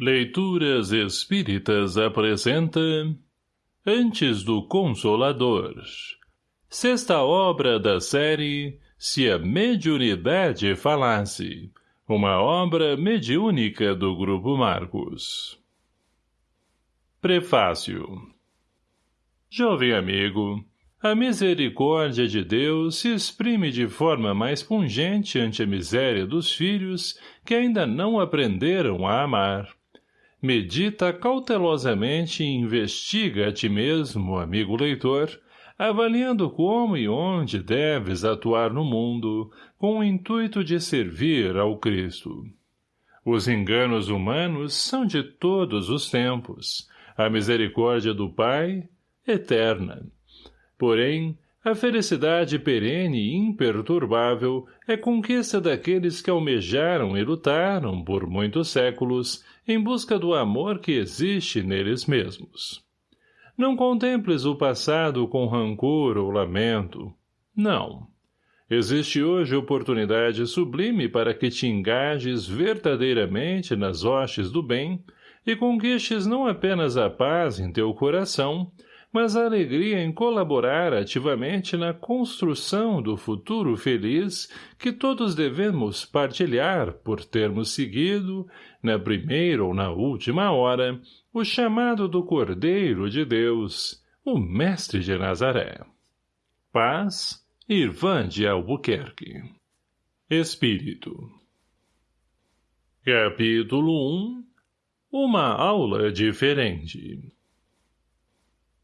Leituras Espíritas apresenta Antes do Consolador Sexta obra da série Se a Mediunidade Falasse Uma obra mediúnica do Grupo Marcos Prefácio Jovem amigo, a misericórdia de Deus se exprime de forma mais pungente ante a miséria dos filhos que ainda não aprenderam a amar. Medita cautelosamente e investiga a ti mesmo, amigo leitor, avaliando como e onde deves atuar no mundo, com o intuito de servir ao Cristo. Os enganos humanos são de todos os tempos, a misericórdia do Pai, eterna Porém, a felicidade perene e imperturbável é conquista daqueles que almejaram e lutaram, por muitos séculos, em busca do amor que existe neles mesmos. Não contemples o passado com rancor ou lamento. Não. Existe hoje oportunidade sublime para que te engajes verdadeiramente nas hostes do bem e conquistes não apenas a paz em teu coração, mas a alegria em colaborar ativamente na construção do futuro feliz que todos devemos partilhar por termos seguido, na primeira ou na última hora, o chamado do Cordeiro de Deus, o Mestre de Nazaré. Paz, Irvã de Albuquerque. Espírito Capítulo 1 Uma aula diferente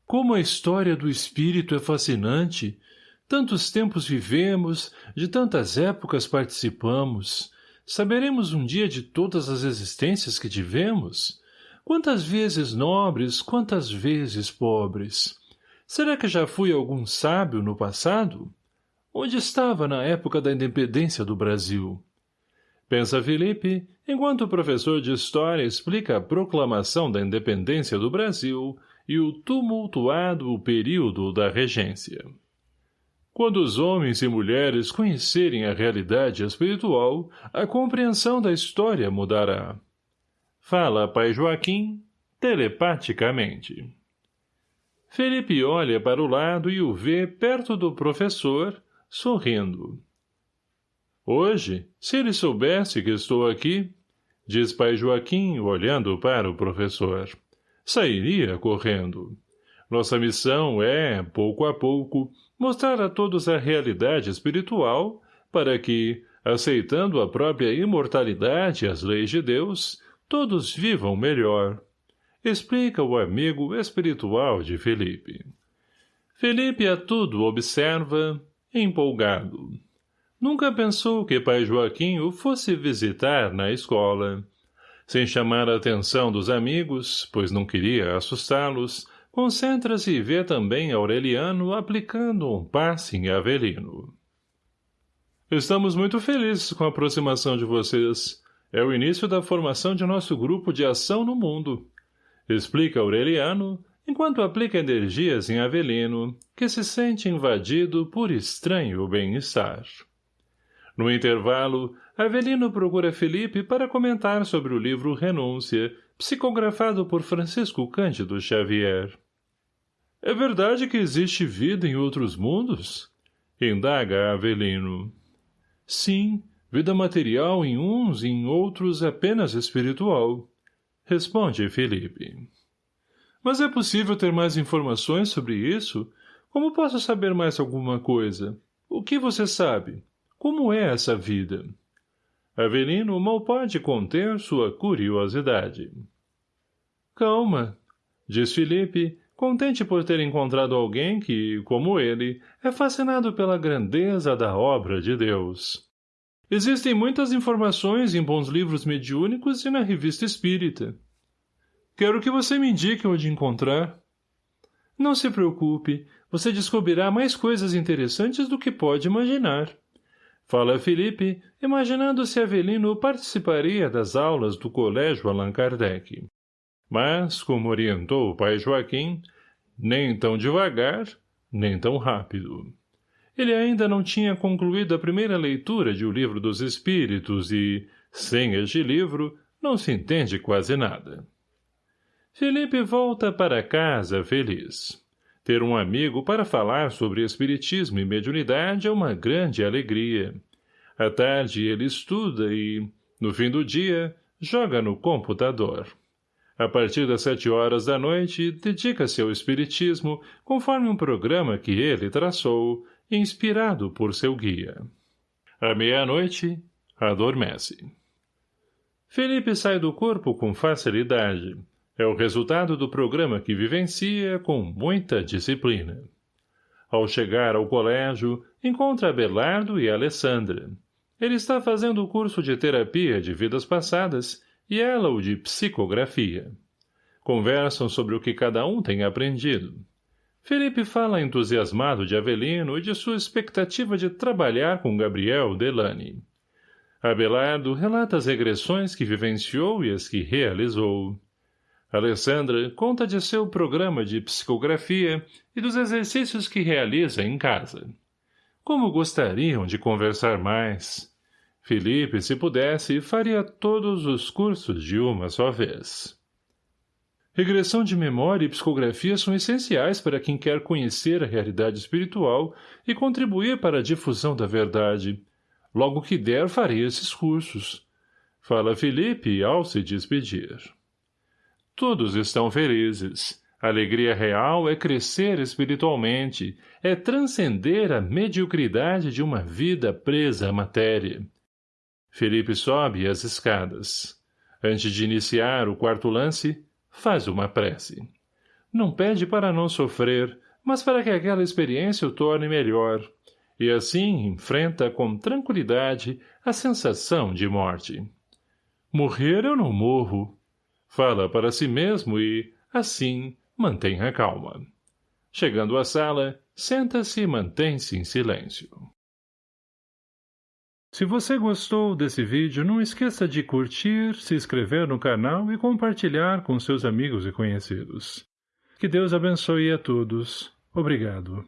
como a história do espírito é fascinante! Tantos tempos vivemos, de tantas épocas participamos. Saberemos um dia de todas as existências que tivemos? Quantas vezes nobres, quantas vezes pobres? Será que já fui algum sábio no passado? Onde estava na época da independência do Brasil? Pensa Felipe, enquanto o professor de História explica a proclamação da independência do Brasil e o tumultuado período da regência. Quando os homens e mulheres conhecerem a realidade espiritual, a compreensão da história mudará. Fala pai Joaquim, telepaticamente. Felipe olha para o lado e o vê perto do professor, sorrindo. Hoje, se ele soubesse que estou aqui, diz pai Joaquim, olhando para o professor sairia correndo. Nossa missão é, pouco a pouco, mostrar a todos a realidade espiritual para que, aceitando a própria imortalidade e as leis de Deus, todos vivam melhor. Explica o amigo espiritual de Felipe. Felipe a tudo observa, empolgado. Nunca pensou que pai Joaquim o fosse visitar na escola. Sem chamar a atenção dos amigos, pois não queria assustá-los, concentra-se e vê também Aureliano aplicando um passe em Avelino. Estamos muito felizes com a aproximação de vocês. É o início da formação de nosso grupo de ação no mundo. Explica Aureliano, enquanto aplica energias em Avelino, que se sente invadido por estranho bem-estar. No intervalo, Avelino procura Felipe para comentar sobre o livro Renúncia, psicografado por Francisco Cândido Xavier. É verdade que existe vida em outros mundos? Indaga Avelino. Sim, vida material em uns e em outros apenas espiritual. Responde Felipe. Mas é possível ter mais informações sobre isso? Como posso saber mais alguma coisa? O que você sabe? Como é essa vida? Avelino mal pode conter sua curiosidade. Calma, diz Felipe, contente por ter encontrado alguém que, como ele, é fascinado pela grandeza da obra de Deus. Existem muitas informações em bons livros mediúnicos e na revista espírita. Quero que você me indique onde encontrar. Não se preocupe, você descobrirá mais coisas interessantes do que pode imaginar. Fala Felipe, imaginando se Avelino participaria das aulas do colégio Allan Kardec. Mas, como orientou o pai Joaquim, nem tão devagar, nem tão rápido. Ele ainda não tinha concluído a primeira leitura de O Livro dos Espíritos e, sem este livro, não se entende quase nada. Felipe volta para casa feliz. Ter um amigo para falar sobre espiritismo e mediunidade é uma grande alegria. À tarde ele estuda e, no fim do dia, joga no computador. A partir das sete horas da noite, dedica-se ao espiritismo, conforme um programa que ele traçou, inspirado por seu guia. À meia-noite, adormece. Felipe sai do corpo com facilidade. É o resultado do programa que vivencia com muita disciplina. Ao chegar ao colégio, encontra Abelardo e Alessandra. Ele está fazendo o curso de terapia de vidas passadas e ela o de psicografia. Conversam sobre o que cada um tem aprendido. Felipe fala entusiasmado de Avelino e de sua expectativa de trabalhar com Gabriel Delane. Abelardo relata as regressões que vivenciou e as que realizou. Alessandra conta de seu programa de psicografia e dos exercícios que realiza em casa. Como gostariam de conversar mais. Felipe, se pudesse, faria todos os cursos de uma só vez. Regressão de memória e psicografia são essenciais para quem quer conhecer a realidade espiritual e contribuir para a difusão da verdade. Logo que der, farei esses cursos. Fala Felipe ao se despedir. Todos estão felizes. A alegria real é crescer espiritualmente, é transcender a mediocridade de uma vida presa à matéria. Felipe sobe as escadas. Antes de iniciar o quarto lance, faz uma prece. Não pede para não sofrer, mas para que aquela experiência o torne melhor, e assim enfrenta com tranquilidade a sensação de morte. Morrer eu não morro, Fala para si mesmo e, assim, mantém a calma. Chegando à sala, senta-se e mantém-se em silêncio. Se você gostou desse vídeo, não esqueça de curtir, se inscrever no canal e compartilhar com seus amigos e conhecidos. Que Deus abençoe a todos. Obrigado.